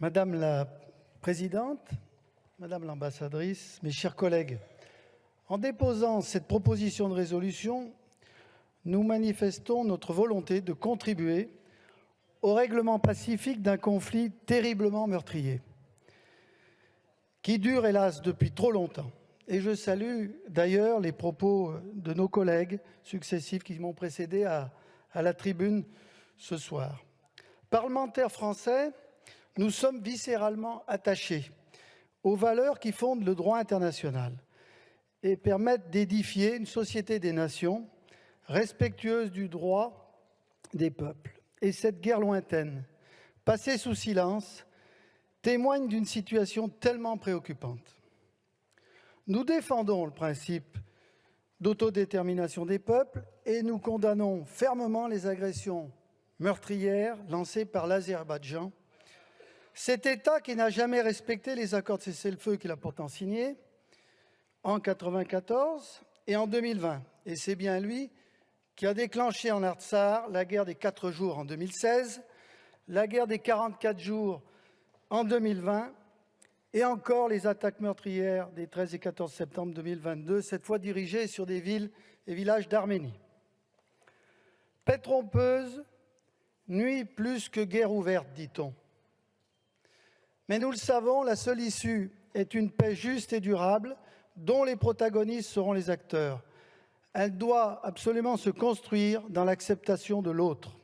Madame la Présidente, Madame l'ambassadrice, mes chers collègues, en déposant cette proposition de résolution, nous manifestons notre volonté de contribuer au règlement pacifique d'un conflit terriblement meurtrier, qui dure hélas depuis trop longtemps. Et je salue d'ailleurs les propos de nos collègues successifs qui m'ont précédé à, la tribune ce soir. Parlementaires français, nous sommes viscéralement attachés aux valeurs qui fondent le droit international et permettent d'édifier une société des nations respectueuse du droit des peuples. Et cette guerre lointaine, passée sous silence, témoigne d'une situation tellement préoccupante. Nous défendons le principe d'autodétermination des peuples et nous condamnons fermement les agressions meurtrières lancées par l'Azerbaïdjan cet État qui n'a jamais respecté les accords de cessez-le-feu qu'il a pourtant signés en 1994 et en 2020. Et c'est bien lui qui a déclenché en Artsar la guerre des quatre jours en 2016, la guerre des 44 jours en 2020 et encore les attaques meurtrières des 13 et 14 septembre 2022, cette fois dirigées sur des villes et villages d'Arménie. Paix trompeuse, nuit plus que guerre ouverte, dit-on. Mais nous le savons, la seule issue est une paix juste et durable dont les protagonistes seront les acteurs. Elle doit absolument se construire dans l'acceptation de l'autre.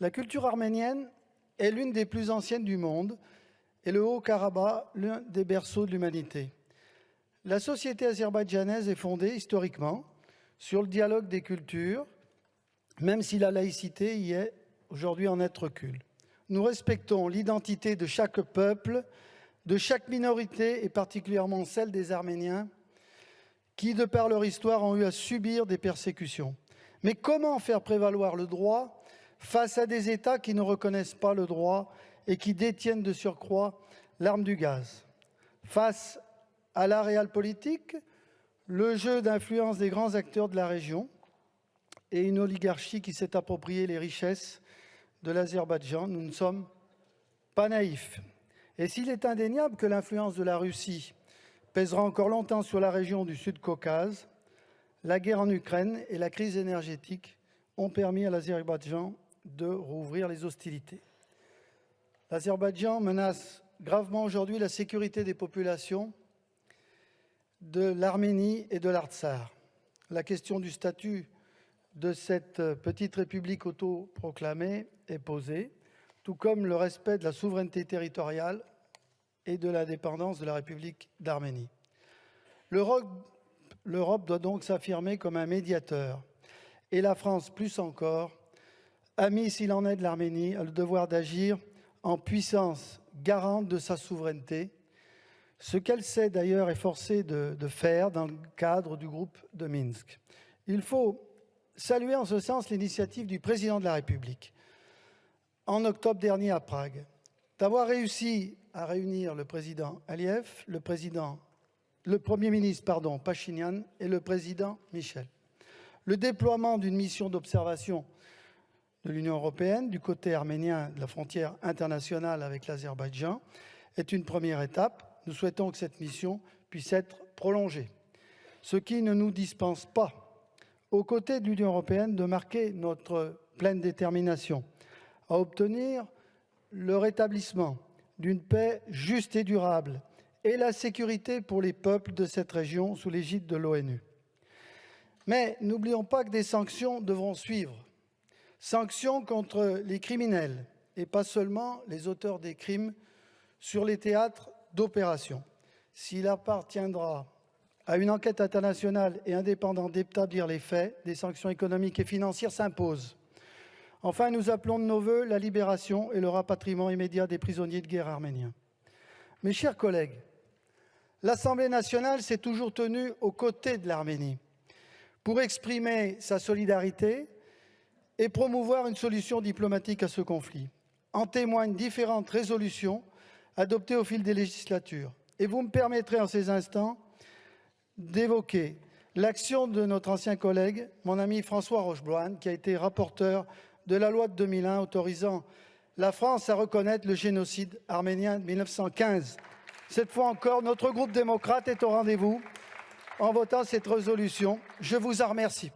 La culture arménienne est l'une des plus anciennes du monde et le Haut-Karabakh l'un des berceaux de l'humanité. La société azerbaïdjanaise est fondée historiquement sur le dialogue des cultures, même si la laïcité y est aujourd'hui en être recul nous respectons l'identité de chaque peuple, de chaque minorité et particulièrement celle des Arméniens qui, de par leur histoire, ont eu à subir des persécutions. Mais comment faire prévaloir le droit face à des États qui ne reconnaissent pas le droit et qui détiennent de surcroît l'arme du gaz? Face à la réelle politique, le jeu d'influence des grands acteurs de la région et une oligarchie qui s'est approprié les richesses de l'Azerbaïdjan, nous ne sommes pas naïfs. Et s'il est indéniable que l'influence de la Russie pèsera encore longtemps sur la région du Sud-Caucase, la guerre en Ukraine et la crise énergétique ont permis à l'Azerbaïdjan de rouvrir les hostilités. L'Azerbaïdjan menace gravement aujourd'hui la sécurité des populations de l'Arménie et de l'Artsar. La question du statut de cette petite république autoproclamée est posée, tout comme le respect de la souveraineté territoriale et de la dépendance de la République d'Arménie. L'Europe doit donc s'affirmer comme un médiateur, et la France, plus encore, ami s'il en est de l'Arménie, a le devoir d'agir en puissance garante de sa souveraineté, ce qu'elle s'est d'ailleurs efforcée de faire dans le cadre du groupe de Minsk. Il faut saluer en ce sens l'initiative du président de la République en octobre dernier à Prague, d'avoir réussi à réunir le président Aliyev, le, Premier ministre pardon, Pachinian et le président Michel. Le déploiement d'une mission d'observation de l'Union européenne du côté arménien de la frontière internationale avec l'Azerbaïdjan est une première étape. Nous souhaitons que cette mission puisse être prolongée, ce qui ne nous dispense pas aux côtés de l'Union européenne, de marquer notre pleine détermination à obtenir le rétablissement d'une paix juste et durable et la sécurité pour les peuples de cette région sous l'égide de l'ONU. Mais n'oublions pas que des sanctions devront suivre. Sanctions contre les criminels et pas seulement les auteurs des crimes sur les théâtres d'opération. S'il appartiendra à une enquête internationale et indépendante d'établir les faits, des sanctions économiques et financières s'imposent. Enfin, nous appelons de nos voeux la libération et le rapatriement immédiat des prisonniers de guerre arméniens. Mes chers collègues, l'Assemblée nationale s'est toujours tenue aux côtés de l'Arménie pour exprimer sa solidarité et promouvoir une solution diplomatique à ce conflit. En témoignent différentes résolutions adoptées au fil des législatures. Et vous me permettrez en ces instants d'évoquer l'action de notre ancien collègue, mon ami François Rochebloine, qui a été rapporteur de la loi de 2001 autorisant la France à reconnaître le génocide arménien de 1915. Cette fois encore, notre groupe démocrate est au rendez-vous en votant cette résolution. Je vous en remercie.